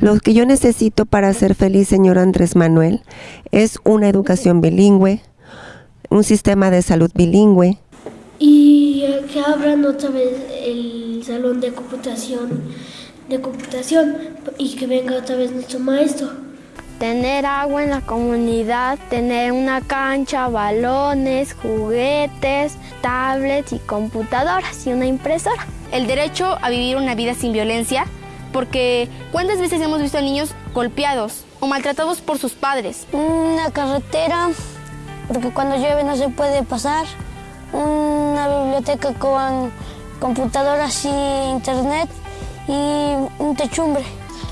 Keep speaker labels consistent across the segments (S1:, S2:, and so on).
S1: Lo que yo necesito para ser feliz, señor Andrés Manuel, es una educación bilingüe, un sistema de salud bilingüe.
S2: Y que abran otra vez el salón de computación, de computación y que venga otra vez nuestro maestro.
S3: Tener agua en la comunidad, tener una cancha, balones, juguetes, tablets y computadoras y una impresora.
S4: El derecho a vivir una vida sin violencia, porque ¿cuántas veces hemos visto a niños golpeados o maltratados por sus padres?
S5: Una carretera, porque cuando llueve no se puede pasar. Una biblioteca con computadoras y internet y un techumbre.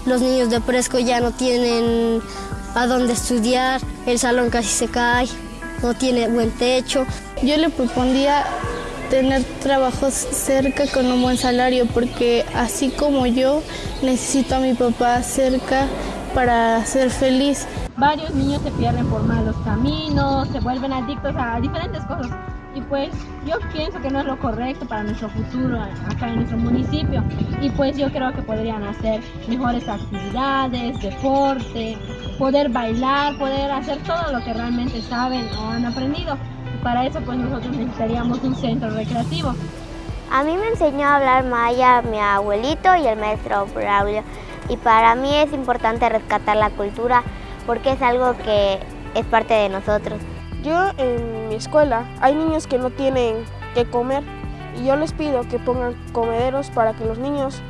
S6: Los niños de Presco ya no tienen a dónde estudiar, el salón casi se cae, no tiene buen techo.
S7: Yo le propondría tener trabajos cerca con un buen salario porque así como yo necesito a mi papá cerca para ser feliz.
S8: Varios niños se pierden por malos caminos, se vuelven adictos a diferentes cosas. Y pues yo pienso que no es lo correcto para nuestro futuro acá en nuestro municipio. Y pues yo creo que podrían hacer mejores actividades, deporte, poder bailar, poder hacer todo lo que realmente saben o han aprendido para eso pues nosotros necesitaríamos un centro recreativo.
S9: A mí me enseñó a hablar maya mi abuelito y el maestro Braulio y para mí es importante rescatar la cultura porque es algo que es parte de nosotros.
S10: Yo en mi escuela hay niños que no tienen que comer y yo les pido que pongan comederos para que los niños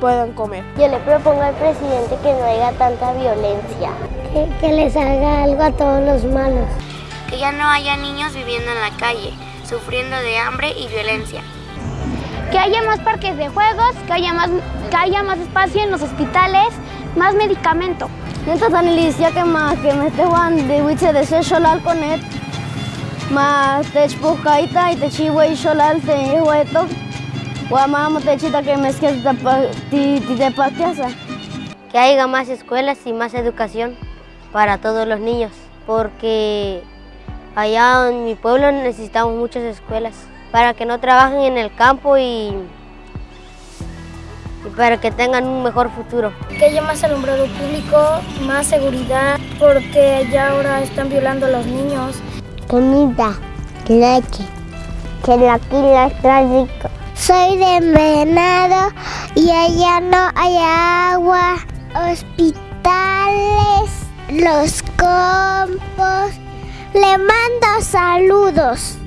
S10: puedan comer.
S11: Yo le propongo al presidente que no haya tanta violencia.
S12: Que, que les haga algo a todos los malos
S13: que ya no haya niños viviendo en la calle, sufriendo de hambre y violencia.
S14: Que haya más parques de juegos, que haya más, que haya más espacio en los hospitales, más medicamento.
S15: Entonces, analicia que más que me esteban de wiche de ser solal con él, más te chpucaita y te chivo y solal te hueto, guamamo te chita que me esque te pastiasa.
S16: Que haya más escuelas y más educación para todos los niños, porque Allá en mi pueblo necesitamos muchas escuelas para que no trabajen en el campo y, para que tengan un mejor futuro.
S17: Que haya más alumbrado público, más seguridad, porque ya ahora están violando a los niños.
S18: Comida, leche, que la quila es trágico.
S19: Soy de Venado y allá no hay agua, hospitales, los campos le mando saludos.